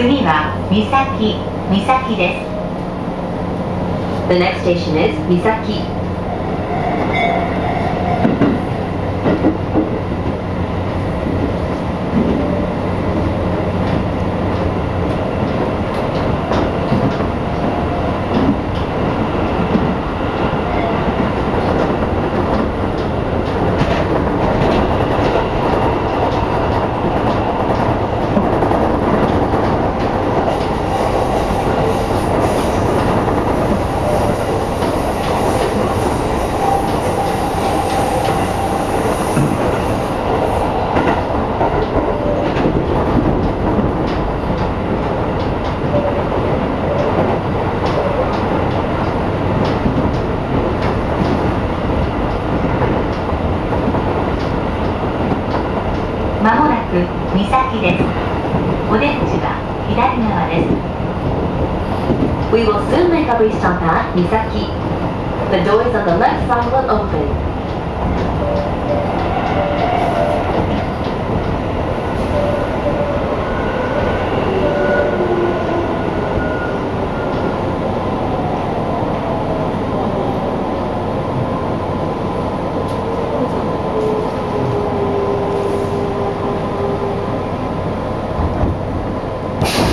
次は三崎三崎です The next station is 三崎まもなく岬ですお出口は左側です We will soon make a restop at Misaki. The doors on the left side will open.